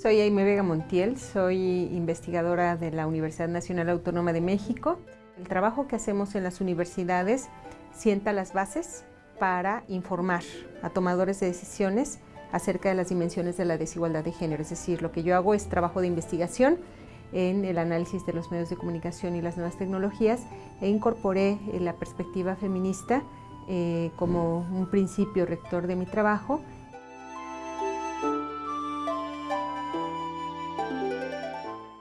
soy Aime Vega Montiel, soy investigadora de la Universidad Nacional Autónoma de México. El trabajo que hacemos en las universidades sienta las bases para informar a tomadores de decisiones acerca de las dimensiones de la desigualdad de género. Es decir, lo que yo hago es trabajo de investigación en el análisis de los medios de comunicación y las nuevas tecnologías e incorporé la perspectiva feminista eh, como un principio rector de mi trabajo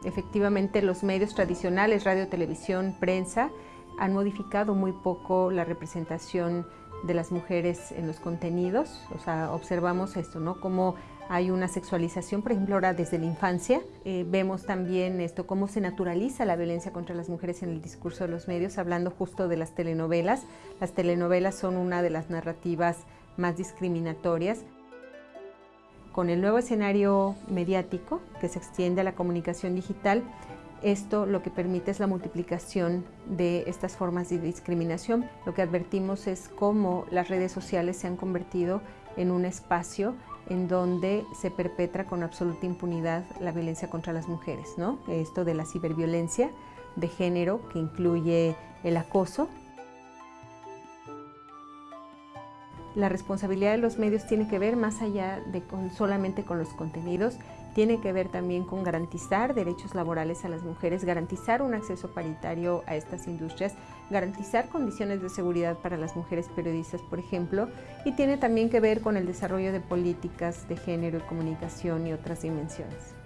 Efectivamente, los medios tradicionales, radio, televisión, prensa, han modificado muy poco la representación de las mujeres en los contenidos. O sea, observamos esto, ¿no? Cómo hay una sexualización, por ejemplo, ahora desde la infancia. Eh, vemos también esto, cómo se naturaliza la violencia contra las mujeres en el discurso de los medios, hablando justo de las telenovelas. Las telenovelas son una de las narrativas más discriminatorias con el nuevo escenario mediático que se extiende a la comunicación digital, esto lo que permite es la multiplicación de estas formas de discriminación. Lo que advertimos es cómo las redes sociales se han convertido en un espacio en donde se perpetra con absoluta impunidad la violencia contra las mujeres. ¿no? Esto de la ciberviolencia de género que incluye el acoso, la responsabilidad de los medios tiene que ver más allá de solamente con los contenidos, tiene que ver también con garantizar derechos laborales a las mujeres, garantizar un acceso paritario a estas industrias, garantizar condiciones de seguridad para las mujeres periodistas, por ejemplo, y tiene también que ver con el desarrollo de políticas de género y comunicación y otras dimensiones.